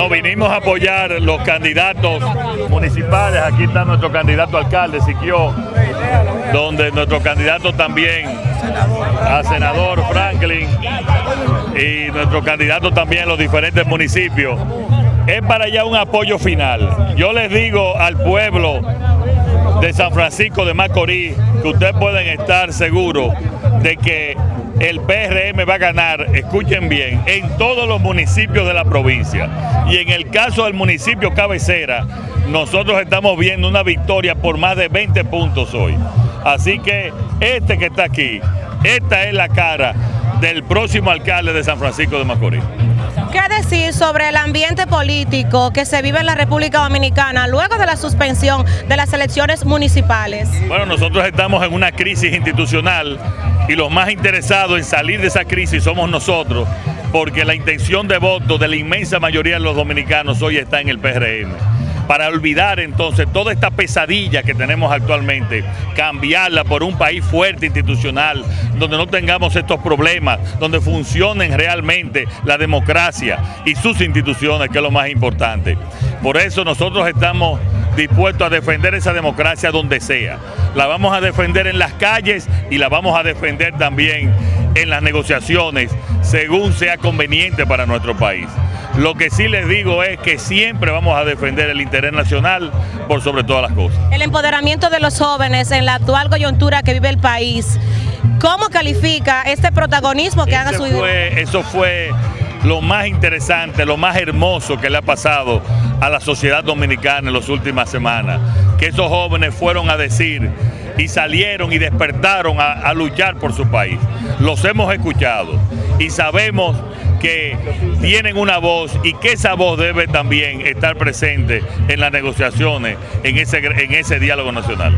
No, vinimos a apoyar los candidatos municipales. Aquí está nuestro candidato alcalde, Siquio, donde nuestro candidato también a senador Franklin y nuestro candidato también en los diferentes municipios. Es para allá un apoyo final. Yo les digo al pueblo de San Francisco de Macorís que ustedes pueden estar seguros de que el PRM va a ganar, escuchen bien, en todos los municipios de la provincia. Y en el caso del municipio cabecera, nosotros estamos viendo una victoria por más de 20 puntos hoy. Así que este que está aquí, esta es la cara del próximo alcalde de San Francisco de Macorís. ¿Qué decir sobre el ambiente político que se vive en la República Dominicana luego de la suspensión de las elecciones municipales? Bueno, nosotros estamos en una crisis institucional y los más interesados en salir de esa crisis somos nosotros, porque la intención de voto de la inmensa mayoría de los dominicanos hoy está en el PRM para olvidar entonces toda esta pesadilla que tenemos actualmente, cambiarla por un país fuerte institucional, donde no tengamos estos problemas, donde funcionen realmente la democracia y sus instituciones, que es lo más importante. Por eso nosotros estamos dispuestos a defender esa democracia donde sea. La vamos a defender en las calles y la vamos a defender también en las negociaciones, según sea conveniente para nuestro país. Lo que sí les digo es que siempre vamos a defender el interés nacional por sobre todas las cosas. El empoderamiento de los jóvenes en la actual coyuntura que vive el país, ¿cómo califica este protagonismo que han asumido? Eso fue lo más interesante, lo más hermoso que le ha pasado a la sociedad dominicana en las últimas semanas, que esos jóvenes fueron a decir y salieron y despertaron a, a luchar por su país. Los hemos escuchado y sabemos que tienen una voz y que esa voz debe también estar presente en las negociaciones, en ese, en ese diálogo nacional.